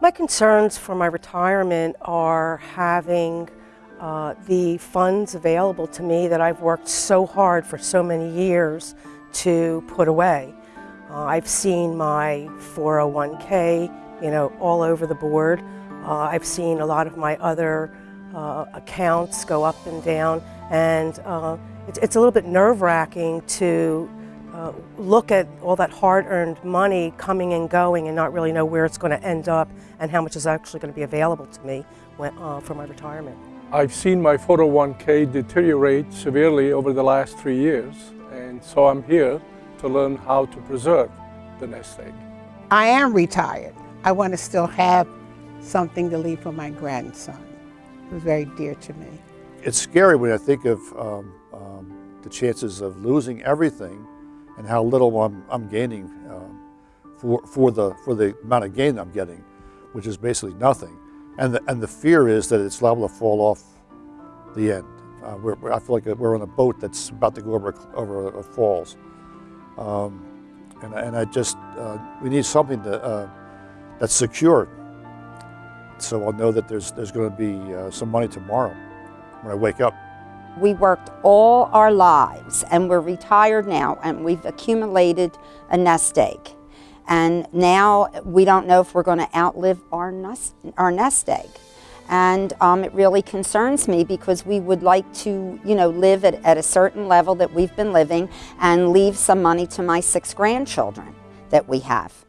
My concerns for my retirement are having uh, the funds available to me that I've worked so hard for so many years to put away. Uh, I've seen my 401k, you know, all over the board. Uh, I've seen a lot of my other uh, accounts go up and down, and uh, it's, it's, a little bit nerve-wracking to uh, look at all that hard-earned money coming and going and not really know where it's going to end up and how much is actually going to be available to me when, uh, for my retirement. I've seen my 401k deteriorate severely over the last three years, and so I'm here to learn how to preserve the nest egg. I am retired. I want to still have something to leave for my grandson. who's very dear to me. It's scary when I think of um, um, the chances of losing everything and how little I'm, I'm gaining um, for, for, the, for the amount of gain I'm getting, which is basically nothing. And the, and the fear is that it's liable to fall off the end. Uh, we're, I feel like we're on a boat that's about to go over, over a, a falls. Um, and, and I just, uh, we need something to, uh, that's secure. So I'll know that there's, there's going to be uh, some money tomorrow when I wake up. We worked all our lives and we're retired now and we've accumulated a nest egg. And now we don't know if we're going to outlive our nest, our nest egg. And um, it really concerns me because we would like to, you know, live at, at a certain level that we've been living and leave some money to my six grandchildren that we have.